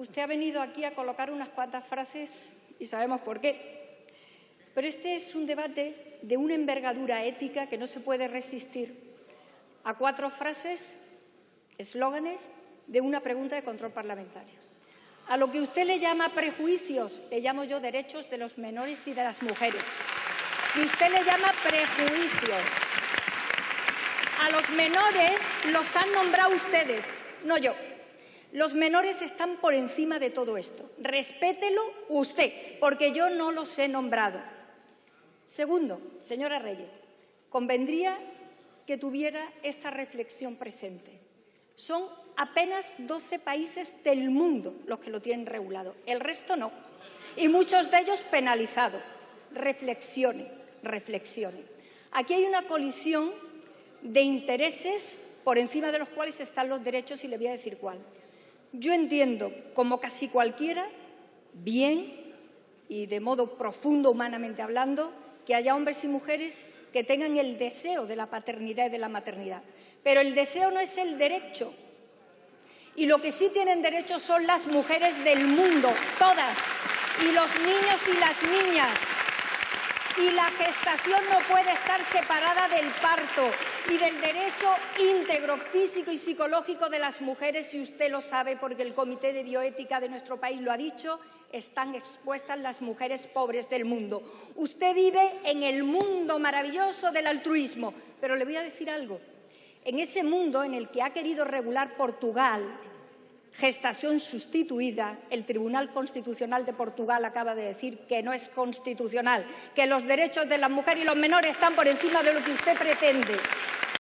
Usted ha venido aquí a colocar unas cuantas frases y sabemos por qué. Pero este es un debate de una envergadura ética que no se puede resistir a cuatro frases, eslóganes de una pregunta de control parlamentario. A lo que usted le llama prejuicios, le llamo yo derechos de los menores y de las mujeres. Y usted le llama prejuicios. A los menores los han nombrado ustedes, no yo. Los menores están por encima de todo esto. Respételo usted, porque yo no los he nombrado. Segundo, señora Reyes, convendría que tuviera esta reflexión presente. Son apenas 12 países del mundo los que lo tienen regulado, el resto no, y muchos de ellos penalizados. Reflexione, reflexione. Aquí hay una colisión de intereses por encima de los cuales están los derechos y le voy a decir cuál. Yo entiendo, como casi cualquiera, bien y de modo profundo humanamente hablando, que haya hombres y mujeres que tengan el deseo de la paternidad y de la maternidad. Pero el deseo no es el derecho. Y lo que sí tienen derecho son las mujeres del mundo, todas, y los niños y las niñas. Y la gestación no puede estar separada del parto y del derecho íntegro físico y psicológico de las mujeres, y usted lo sabe porque el Comité de Bioética de nuestro país lo ha dicho, están expuestas las mujeres pobres del mundo. Usted vive en el mundo maravilloso del altruismo, pero le voy a decir algo. En ese mundo en el que ha querido regular Portugal gestación sustituida, el Tribunal Constitucional de Portugal acaba de decir que no es constitucional, que los derechos de la mujer y los menores están por encima de lo que usted pretende.